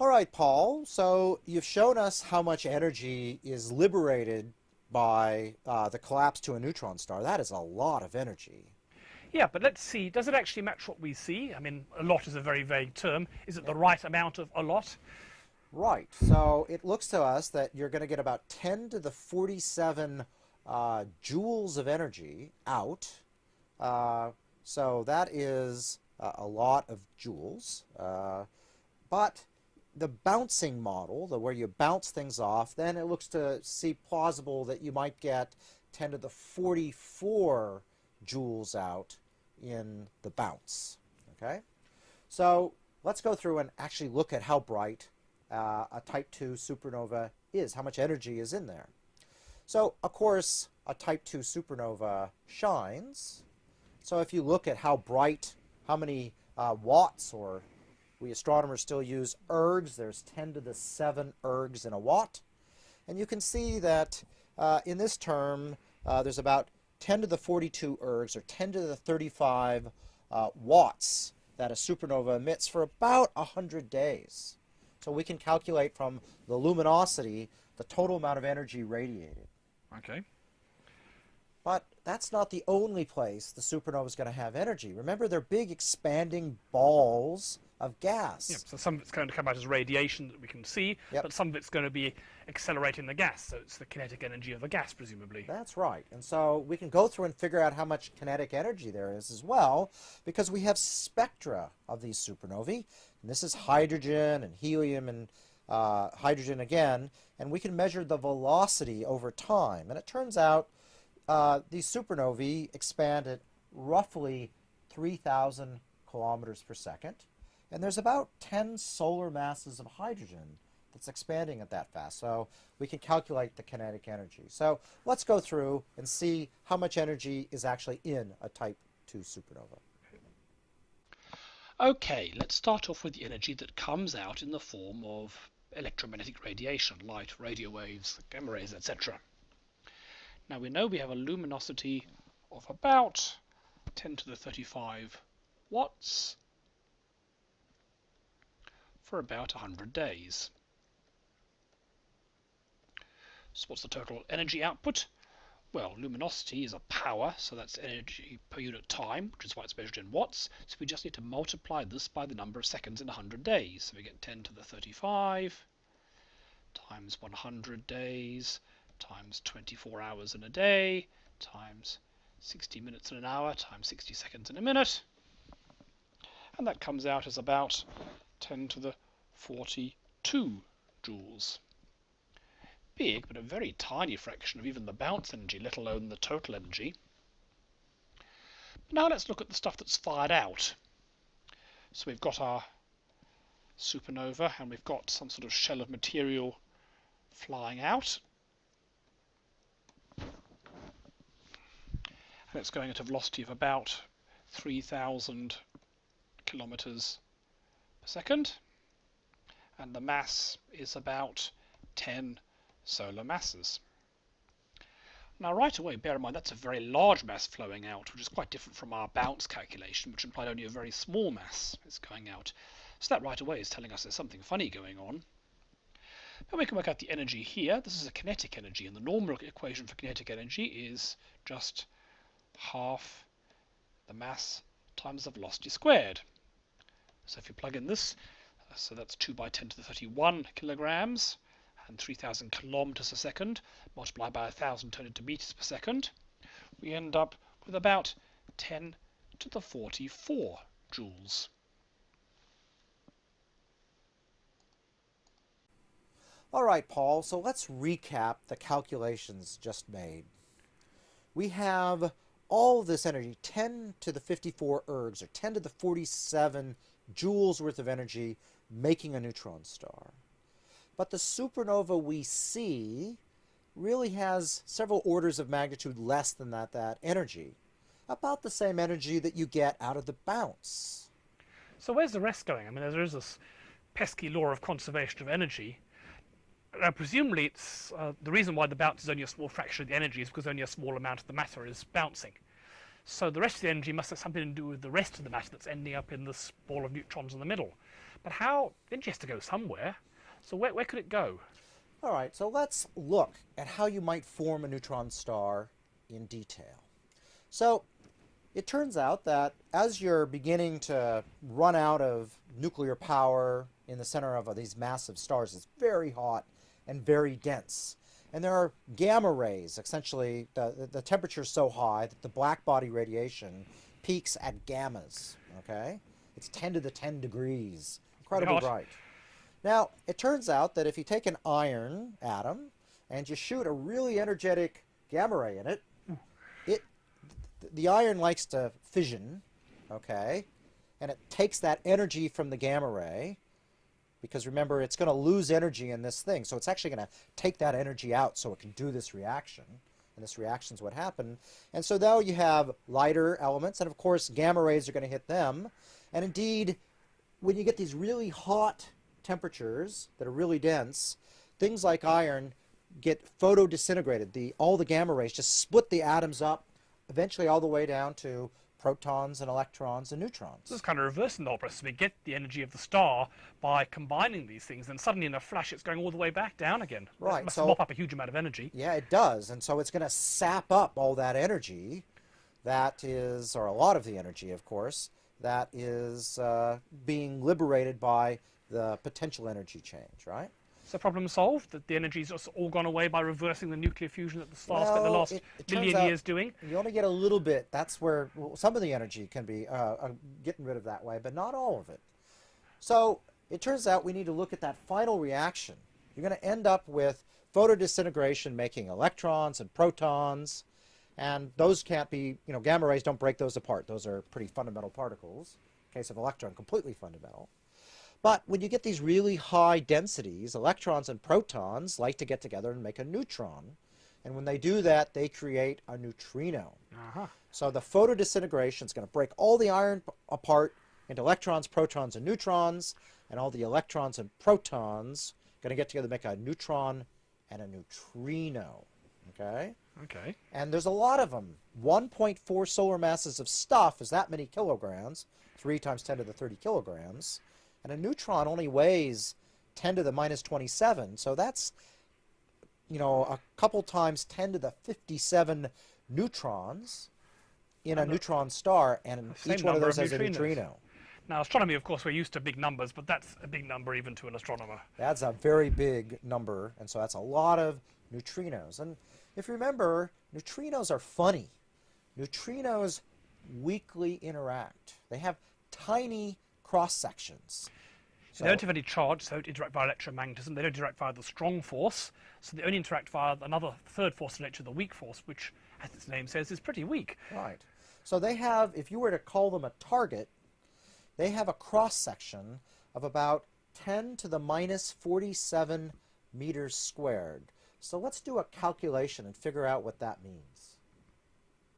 All right, Paul. So you've shown us how much energy is liberated by uh, the collapse to a neutron star. That is a lot of energy. Yeah, but let's see, does it actually match what we see? I mean, a lot is a very vague term. Is it the right amount of a lot? Right. So it looks to us that you're going to get about 10 to the 47 uh, joules of energy out. Uh, so that is uh, a lot of joules. Uh, but the bouncing model, the where you bounce things off, then it looks to see plausible that you might get 10 to the 44 joules out in the bounce. Okay, so let's go through and actually look at how bright uh, a Type 2 supernova is, how much energy is in there. So, of course, a Type 2 supernova shines. So if you look at how bright, how many uh, watts, or we astronomers still use ergs, there's 10 to the 7 ergs in a watt. And you can see that uh, in this term, uh, there's about 10 to the 42 ergs, or 10 to the 35 uh, watts that a supernova emits for about 100 days. So we can calculate from the luminosity the total amount of energy radiated. Okay. But that's not the only place the supernova is going to have energy. Remember, they're big expanding balls of gas. Yep, so some of it's going to come out as radiation that we can see, Yep. but some of it's going to be accelerating the gas, so it's the kinetic energy of the gas, presumably. That's right. And so we can go through and figure out how much kinetic energy there is as well, because we have spectra of these supernovae. And this is hydrogen and helium and uh, hydrogen again, and we can measure the velocity over time. And it turns out uh, these supernovae expand at roughly 3,000 kilometers per second. And there's about 10 solar masses of hydrogen that's expanding at that fast. So we can calculate the kinetic energy. So let's go through and see how much energy is actually in a type 2 supernova. Okay, let's start off with the energy that comes out in the form of electromagnetic radiation, light, radio waves, gamma rays, etc. Now we know we have a luminosity of about 10 to the 35 watts for about 100 days. So what's the total energy output? Well, luminosity is a power, so that's energy per unit time, which is why it's measured in watts. So we just need to multiply this by the number of seconds in 100 days. So we get 10 to the 35 times 100 days times 24 hours in a day times 60 minutes in an hour times 60 seconds in a minute. And that comes out as about 10 to the 42 joules. Big, but a very tiny fraction of even the bounce energy, let alone the total energy. Now let's look at the stuff that's fired out. So we've got our supernova and we've got some sort of shell of material flying out. And it's going at a velocity of about 3,000 kilometers per second. And the mass is about 10 solar masses. Now right away, bear in mind that's a very large mass flowing out, which is quite different from our bounce calculation, which implied only a very small mass is going out. So that right away is telling us there's something funny going on. But we can work out the energy here. This is a kinetic energy, and the normal equation for kinetic energy is just half the mass times the velocity squared. So if you plug in this, uh, so that's 2 by 10 to the 31 kilograms, and 3,000 kilometers a second, multiplied by 1,000 turned into meters per second, we end up with about 10 to the 44 joules. All right, Paul, so let's recap the calculations just made. We have all this energy, 10 to the 54 ergs, or 10 to the 47 joules worth of energy, making a neutron star. But the supernova we see really has several orders of magnitude less than that, that energy. About the same energy that you get out of the bounce. So where's the rest going? I mean, there is this pesky law of conservation of energy. Now, presumably, it's uh, the reason why the bounce is only a small fraction of the energy is because only a small amount of the matter is bouncing. So the rest of the energy must have something to do with the rest of the matter that's ending up in this ball of neutrons in the middle. But how? Energy has to go somewhere. So where, where could it go? All right, so let's look at how you might form a neutron star in detail. So it turns out that as you're beginning to run out of nuclear power in the center of these massive stars, it's very hot and very dense. And there are gamma rays, essentially, the, the temperature is so high that the black body radiation peaks at gammas, okay? It's 10 to the 10 degrees, incredibly bright. Now, it turns out that if you take an iron atom and you shoot a really energetic gamma ray in it, it the iron likes to fission, okay? And it takes that energy from the gamma ray because remember it's going to lose energy in this thing. So it's actually going to take that energy out so it can do this reaction. And this reaction is what happened. And so now you have lighter elements and of course gamma rays are going to hit them. And indeed, when you get these really hot temperatures that are really dense, things like iron get photodisintegrated. The, all the gamma rays just split the atoms up, eventually all the way down to protons and electrons and neutrons. This is kind of reversing the whole process. We get the energy of the star by combining these things, and suddenly in a flash it's going all the way back down again. Right, must so- mop up a huge amount of energy. Yeah, it does. And so it's going to sap up all that energy that is, or a lot of the energy, of course, that is uh, being liberated by the potential energy change, right? So problem solved? That the energy's just all gone away by reversing the nuclear fusion that the star spent the last it- it million years doing? You only get a little bit. That's where well, some of the energy can be uh, uh, getting rid of that way, but not all of it. So it turns out we need to look at that final reaction. You're going to end up with photodisintegration making electrons and protons, and those can't be, you know, gamma rays don't break those apart. Those are pretty fundamental particles. In case of electron, completely fundamental. But when you get these really high densities, electrons and protons like to get together and make a neutron. And when they do that, they create a neutrino. Uh-huh. So the photodisintegration is going to break all the iron apart into electrons, protons, and neutrons, and all the electrons and protons going to get together to make a neutron and a neutrino. Okay? Okay. And there's a lot of them. 1.4 solar masses of stuff is that many kilograms, 3 times 10 to the 30 kilograms. And a neutron only weighs 10 to the minus 27. So that's, you know, a couple times 10 to the 57 neutrons in a And neutron star, and each one of those of has a neutrino. Now, astronomy, of course, we're used to big numbers, but that's a big number even to an astronomer. That's a very big number, and so that's a lot of neutrinos. And if you remember, neutrinos are funny. Neutrinos weakly interact. They have tiny cross sections. they don't have any charge, so they don't interact via electromagnetism. They don't interact via the strong force, so they only interact via another third force in nature, the weak force, which, as its name says, is pretty weak. Right. So they have, if you were to call them a target, they have a cross section of about 10 to the minus 47 meters squared. So let's do a calculation and figure out what that means.